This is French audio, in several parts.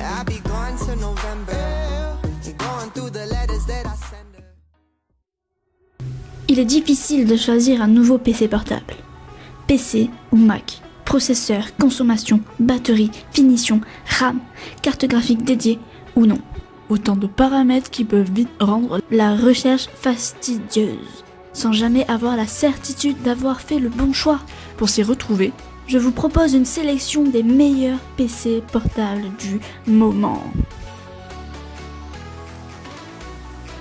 I'll be gone till November. Going through the letters that I send her. Il est difficile de choisir un nouveau PC portable. PC ou Mac, processeur, consommation, batterie, finition, RAM, carte graphique dédiée ou non. Autant de paramètres qui peuvent vite rendre la recherche fastidieuse, sans jamais avoir la certitude d'avoir fait le bon choix. Pour s'y retrouver, je vous propose une sélection des meilleurs PC portables du moment.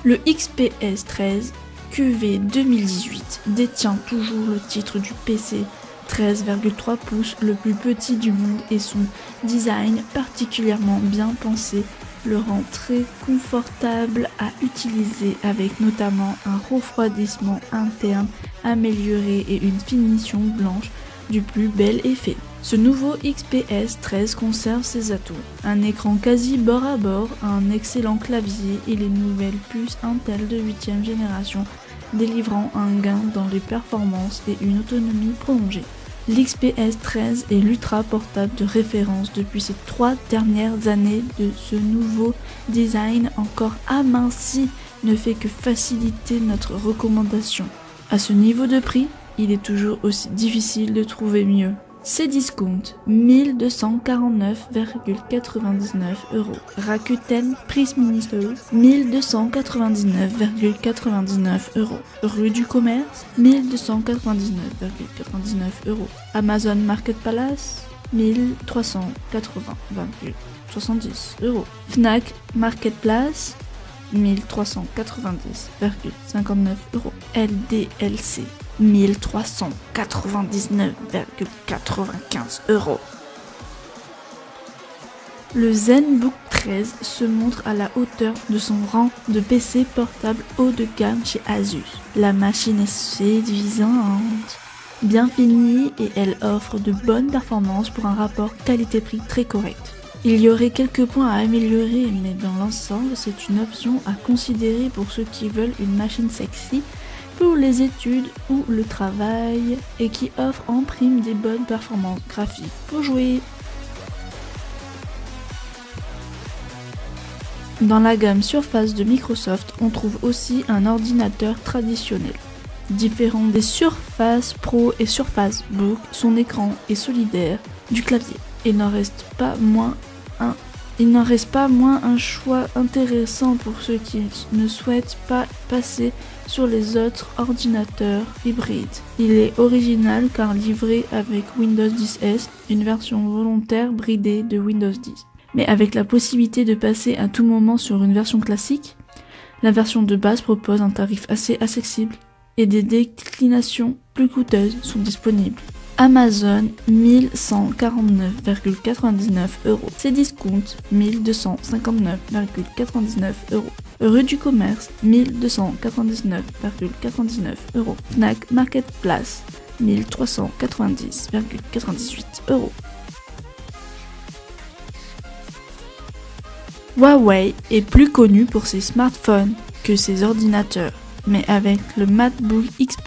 Le XPS 13 QV 2018 détient toujours le titre du PC 13,3 pouces le plus petit du monde et son design particulièrement bien pensé le rend très confortable à utiliser avec notamment un refroidissement interne amélioré et une finition blanche du plus bel effet. Ce nouveau XPS 13 conserve ses atouts. Un écran quasi bord à bord, un excellent clavier et les nouvelles puces Intel de 8ème génération délivrant un gain dans les performances et une autonomie prolongée. L'XPS 13 est l'ultra portable de référence depuis ces trois dernières années de ce nouveau design encore aminci ne fait que faciliter notre recommandation. À ce niveau de prix, il est toujours aussi difficile de trouver mieux. Cdiscount 1249,99 euros. Rakuten Price Minister 1299,99 euros. Rue du Commerce 1299,99 euros. Amazon Marketplace 1380,70 euros. Fnac Marketplace 1390,59 euros. LDLC 1399,95 euros. Le ZenBook 13 se montre à la hauteur de son rang de PC portable haut de gamme chez Asus. La machine est séduisante, bien finie et elle offre de bonnes performances pour un rapport qualité-prix très correct. Il y aurait quelques points à améliorer, mais dans l'ensemble, c'est une option à considérer pour ceux qui veulent une machine sexy pour les études ou le travail et qui offre en prime des bonnes performances graphiques pour jouer. Dans la gamme Surface de Microsoft, on trouve aussi un ordinateur traditionnel. Différent des Surface Pro et Surface Book, son écran est solidaire du clavier. Il n'en reste pas moins un il n'en reste pas moins un choix intéressant pour ceux qui ne souhaitent pas passer sur les autres ordinateurs hybrides. Il est original car livré avec Windows 10S, une version volontaire bridée de Windows 10. Mais avec la possibilité de passer à tout moment sur une version classique, la version de base propose un tarif assez accessible et des déclinations plus coûteuses sont disponibles. Amazon 1149,99 euros. Cdiscount 1259,99 euros. Rue du commerce 1299,99 euros. Fnac Marketplace 1390,98 euros. Huawei est plus connu pour ses smartphones que ses ordinateurs, mais avec le MacBook X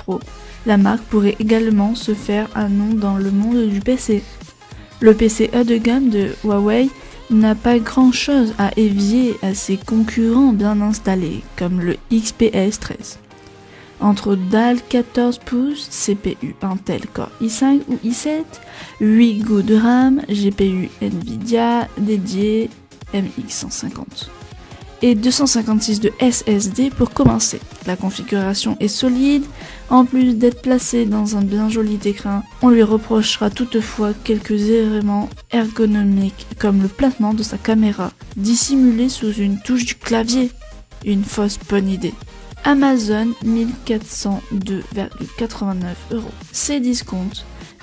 La marque pourrait également se faire un nom dans le monde du PC. Le PC haut de gamme de Huawei n'a pas grand chose à évier à ses concurrents bien installés, comme le XPS 13. Entre dalle 14 pouces, CPU Intel Core i5 ou i7, 8 Go de RAM, GPU Nvidia dédié MX150 et 256 de SSD pour commencer. La configuration est solide, en plus d'être placé dans un bien joli écran, on lui reprochera toutefois quelques éléments ergonomiques comme le placement de sa caméra, dissimulé sous une touche du clavier. Une fausse bonne idée. Amazon 1402,89 euros. Cdiscount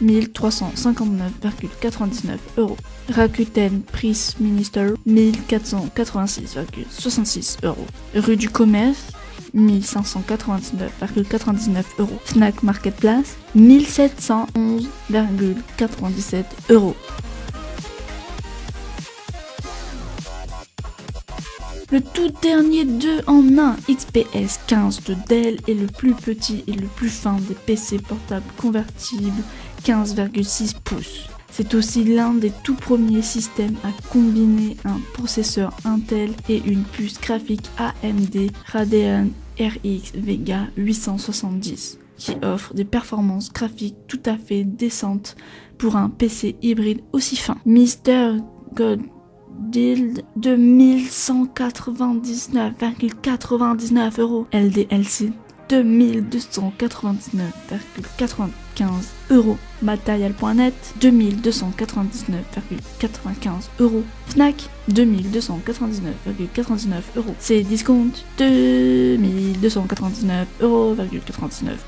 1359,99 euros. Rakuten Price Minister 1486,66 euros. Rue du Commerce 1599,99 euros. Fnac Marketplace 1711,97 euros. Le tout dernier 2 en 1 XPS 15 de Dell est le plus petit et le plus fin des PC portables convertibles 15,6 pouces. C'est aussi l'un des tout premiers systèmes à combiner un processeur Intel et une puce graphique AMD Radeon RX Vega 870 qui offre des performances graphiques tout à fait décentes pour un PC hybride aussi fin. Mister God Deal de 1199,99 euros. LDLC 2299,95 euros. Matériel.net 2299,95 euros. Fnac 2299,99 euros. C'est discount 2299,99 euros.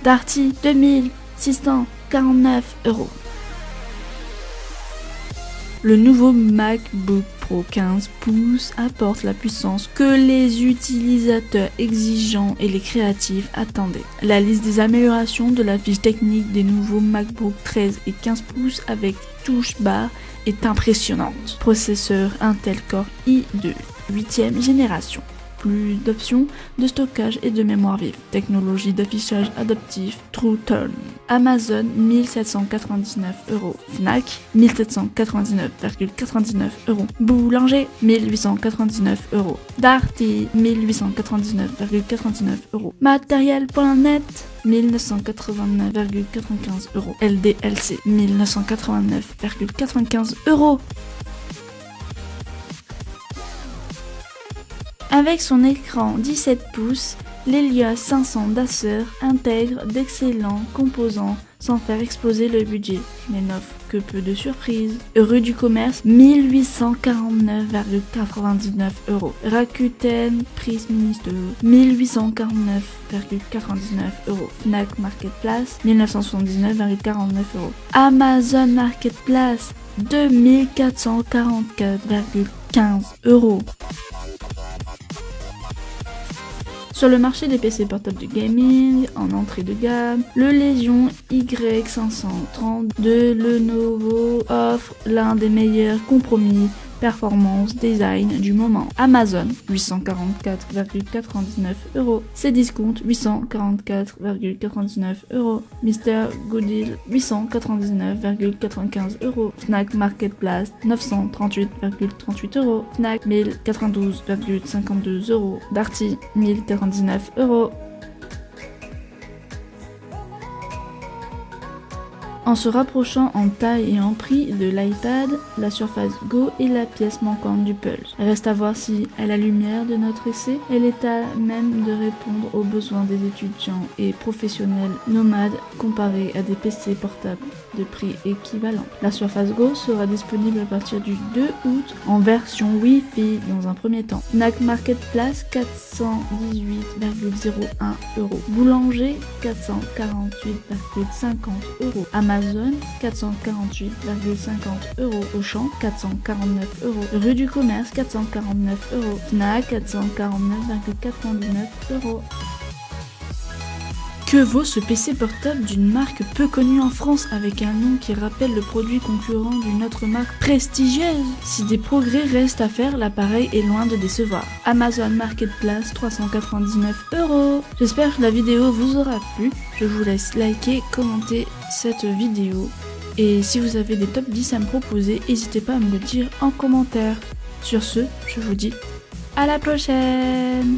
Darty 2649 euros. Le nouveau MacBook Pro 15 pouces apporte la puissance que les utilisateurs exigeants et les créatifs attendaient. La liste des améliorations de la fiche technique des nouveaux MacBook 13 et 15 pouces avec touche bar est impressionnante. Processeur Intel Core i2 8ème génération plus d'options de stockage et de mémoire vive. Technologie d'affichage adaptif True Tone. Amazon 1799 euros. Fnac 1799,99 euros. Boulanger 1899 euros. Darty 1899,99 euros. Matériel.net 1989,95 euros. LDLC 1989,95 euros. Avec son écran 17 pouces, l'Helios 500 d'Acer intègre d'excellents composants sans faire exploser le budget, mais n'offre que peu de surprises. Rue du commerce, 1849,99 euros. Rakuten Prism Minister, 1849,99 euros. Fnac Marketplace, 1979,49 euros. Amazon Marketplace, 2444,15 euros. Sur le marché des PC portables de gaming, en entrée de gamme, le Legion Y530 de Lenovo offre l'un des meilleurs compromis performance, design du moment. Amazon 844,99 euros. Cdiscount 844,99 euros. Mister Goodil 899,95 euros. Fnac Marketplace 938,38 euros. Fnac 1092,52 euros. Darty 1099 euros. En se rapprochant en taille et en prix de l'iPad, la Surface Go est la pièce manquante du puzzle. Reste à voir si, à la lumière de notre essai, elle est à même de répondre aux besoins des étudiants et professionnels nomades comparés à des PC portables de prix équivalent. La Surface Go sera disponible à partir du 2 août en version Wi-Fi dans un premier temps. NAC Marketplace 418,01 euros. Boulanger 448,50 euros. Amazon 448,50 euros. Auchan 449 euros. Rue du Commerce 449 euros. Fnac 449,99 euros. Que vaut ce PC portable d'une marque peu connue en France avec un nom qui rappelle le produit concurrent d'une autre marque prestigieuse? Si des progrès restent à faire, l'appareil est loin de décevoir. Amazon Marketplace 399 euros. J'espère que la vidéo vous aura plu. Je vous laisse liker, commenter cette vidéo. Et si vous avez des top 10 à me proposer, n'hésitez pas à me le dire en commentaire. Sur ce, je vous dis à la prochaine